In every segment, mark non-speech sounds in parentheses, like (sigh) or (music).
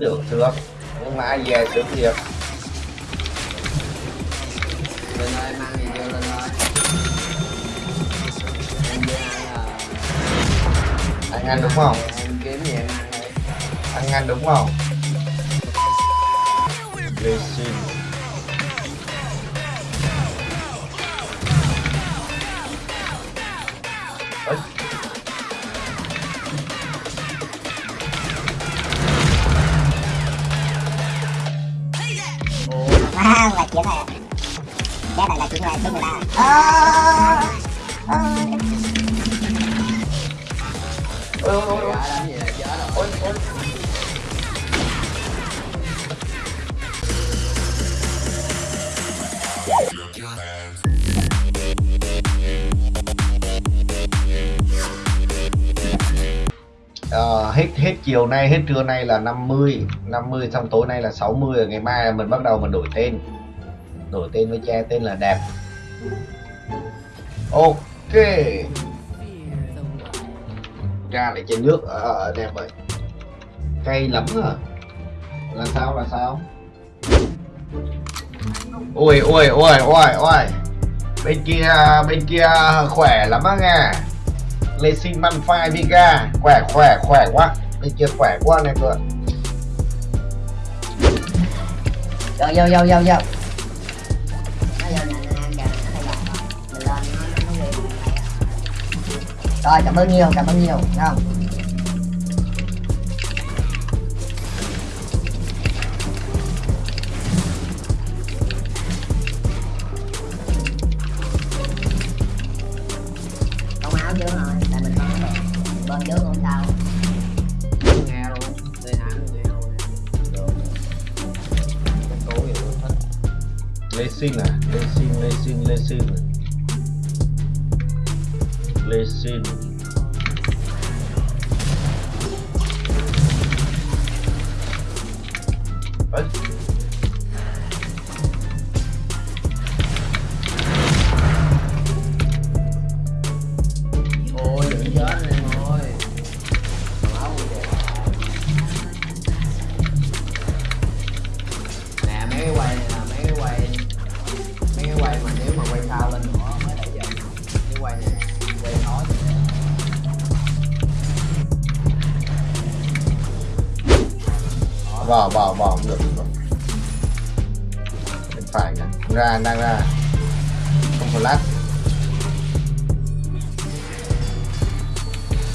được được. Nhưng mà ai về sướng thiệt. Lên ơi mang gì vô lên ơi em với ăn là ăn ăn đúng không? Em kiếm gì em ăn ăn ăn đúng không? Xin đang là chiến này Chết này là chuyện rồi, chiến người ta ôi ôi ôi chiều nay hết trưa nay là 50 50 xong tối nay là 60 ngày mai mình bắt đầu mình đổi tên. Đổi tên với che tên là đẹp ok. Ra lại trên nước ở ờ, ờ, ờ đẹp vậy cay lắm à. Là sao là sao? Ôi ôi ôi ôi ôi bên kia bên kia khỏe lắm á nghe lê sinh man phai khỏe khỏe khỏe quá thì chưa khỏe quá này cơ Vô, vô, vô, vô, vô Rồi, cảm ơn nhiều, cảm ơn nhiều, thấy? Không Lesina, lesina, lesina, lesina. Lesina. Vào vào vào. Được rồi. bên phải nè ra đang ra. Không flash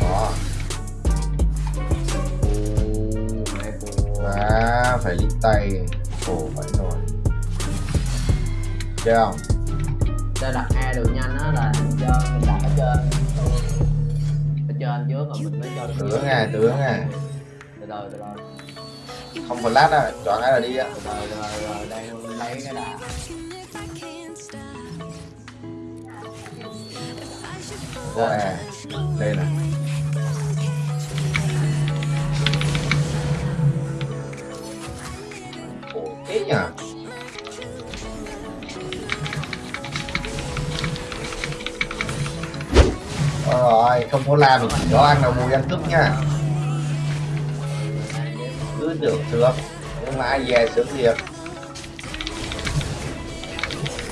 đó. Mẹ của Đó, phải lít tay. Ồ phải rồi. Chơi không? Cho đặt e được nhanh á là mình cho mình đặt ở trên. Ở trên trước rồi mình mới cho tướng à tướng à từ từ từ từ không flash á, chọn cái là đi á. Rồi rồi đây lấy cái đã có à đây nè. Ok thế nhỉ rồi không có la mình chỉ có ăn đầu mùi ăn cướp nha cứ được được nhưng mà ai về sướng thiệt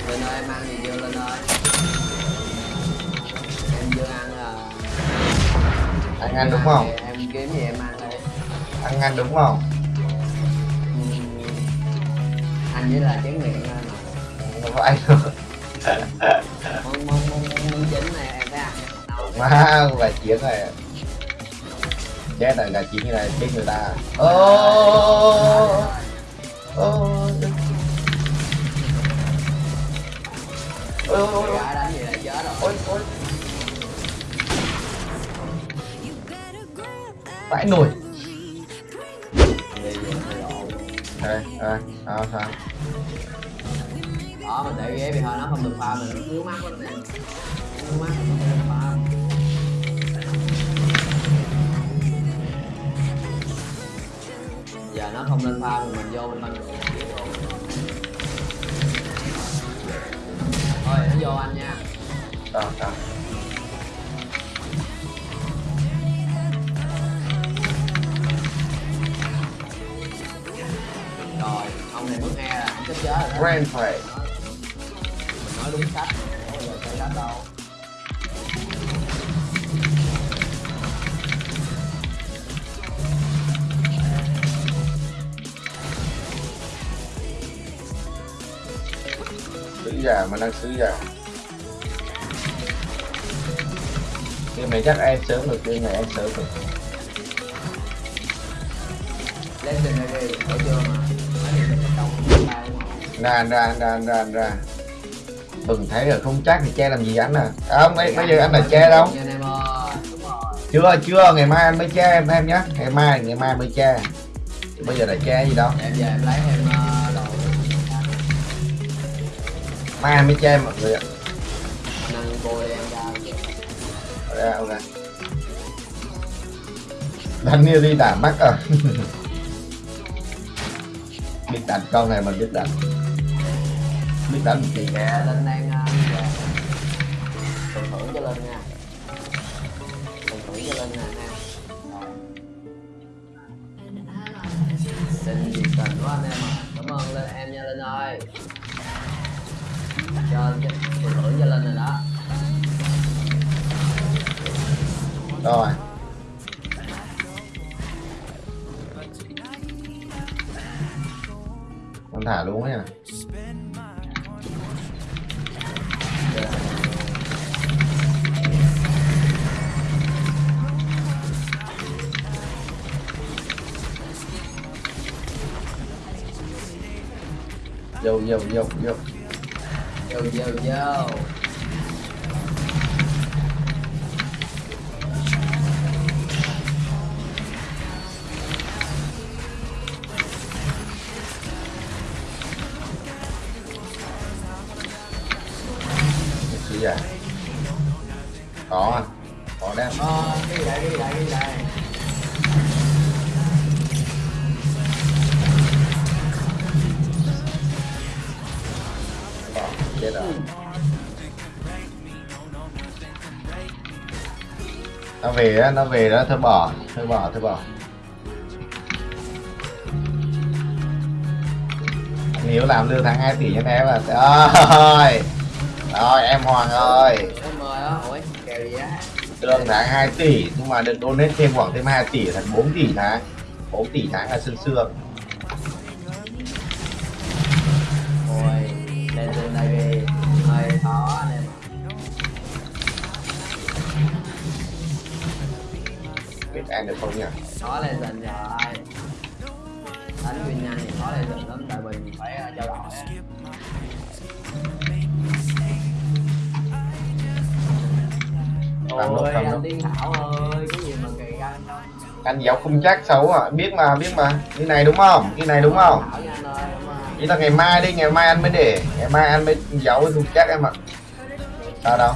lên ơi mang gì vô lên ơi em chưa ăn là ăn ăn đúng không em kiếm gì em ăn đi ăn ăn đúng không Ừm, anh với là chén miệng anh không ăn đâu món món món chính này em phải ăn má gà chiến này chết rồi gà chiến như này chết người ta. Ô ô ôi ôi ôi. Ôi ôi. Vãi nổi Đi về đây đây sao sao đó, mình để ghế bị thôi nó không được pha mình. Nó mắt lắm nè. Ngứa mắt không được pha không pha mình vô mình mình thôi nó vô anh nha. Sao sao ông này bước nghe là ông chết chết rồi đó. Grand Prix. Mình nói đúng sách không bao giờ sai sách đâu sứ già mà đang sứ già game này chắc em sớm được game này em sớm được. Legendary thấy chưa mà. Ra ra ra ra ra. Bừng thấy rồi không chắc thì che làm gì anh à. À không bây, bây giờ anh là che đâu. Rồi. Chưa chưa ngày mai anh mới che em em nhé. Ngày mai ngày mai mới che. Bây giờ là che gì đâu em về em lấy em anh mới che mọi người ạ. Nâng cô đi em ra ok. Daniel đi đả mắt à biết đánh con này mà biết đánh biết đánh thì kìa linh đang ờ, về phần thưởng cho linh nha. Phần thưởng cho linh nè ha linh nhiệt tình quá anh em à cảm ơn linh em nha linh ơi cho phần thưởng cho lên rồi đó. Rồi. Con thả luôn ấy à. Vô vô vô vô. Yo yo yo chết rồi nó về á nó về đó thôi bỏ thôi bỏ thôi bỏ. Nếu làm lương tháng 2 tỷ cho em à rồi rồi em Hoàng ơi. Lương tháng 2 tỷ nhưng mà được donate thêm khoảng thêm 2 tỷ thành 4 tỷ tháng. 4 tỷ tháng là sương sương biết ăn được không nhỉ? Khó Legend rồi. Đánh win nhanh thì khó Legend lắm, tại vì phải ờ, trao đổi Làm Ôi, anh Tiên Thảo ơi, cái gì mà kỳ anh anh giáo không chắc xấu à. Biết mà biết mà. Cái này đúng không? Cái này đúng không? Chỉ là ngày mai đi ngày mai anh mới để. Ngày mai anh mới giấu không chắc em ạ. Sao đâu?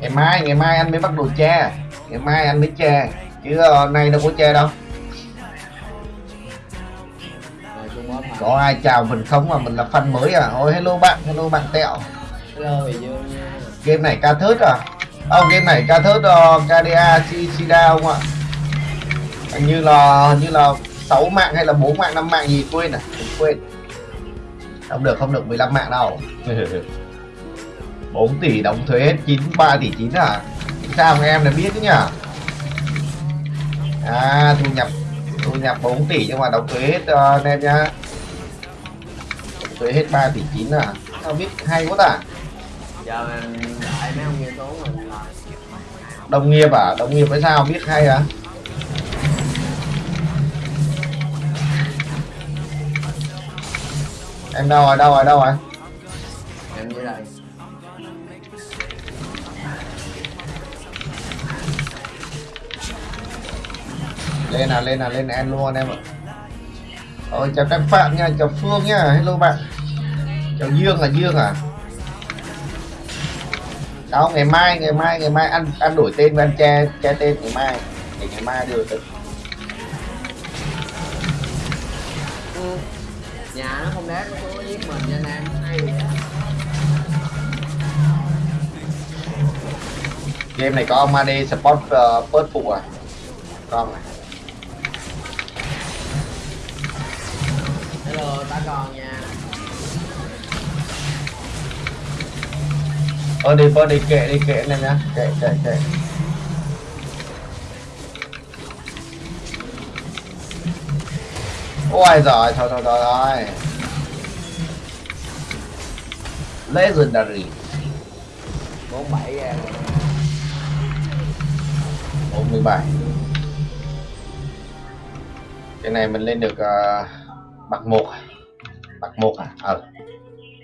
Ngày mai ngày mai anh mới bắt đầu che ngày mai anh mới che chứ ờ, nay đâu có che đâu. Có ai chào mình không mà mình là fan mới à? Ôi hello bạn hello bạn tẹo. Hello, game này ca thớt à? Ông oh, game này ca thớt ờ, uh, KDA Sida không ạ? Hình như là hình như là 6 mạng hay là 4 mạng 5 mạng gì quên à? Mình quên. Không được không được 15 mạng đâu. (laughs) 4 tỷ đóng thuế hết 93 tỷ 9 à? Sao mà em đã biết chứ nhỉ à thu nhập thu nhập 4 tỷ nhưng mà đóng thuế hết anh em nhá. Đóng thuế hết 3 tỷ 9 à? Sao biết hay quá ta? Giờ mình đợi mấy ông kia xuống rồi. Lại đồng nghiệp à? Đồng nghiệp với sao biết hay à? Em đâu rồi đâu rồi đâu rồi lên nào lên nào lên em luôn em ạ. Ôi chào các phạm nha chào phương nha hello bạn. Chào dương là dương à? Đâu ngày mai ngày mai ngày mai ăn ăn đổi tên và ăn che che tên ngày mai để ngày mai được được ừ. Nhà nó không đá nó nó giết mình nha anh em Hay game này có ông Mane support uh, phụ à? Con này lừa ta còn nha. Ờ đi bơ đi kệ đi kệ này nhá. Kệ kệ kệ. Ôi giời thôi thôi thôi thôi. Legendary. 47 ra rồi 47 cái này mình lên được uh, bậc một bậc một à? Ờ.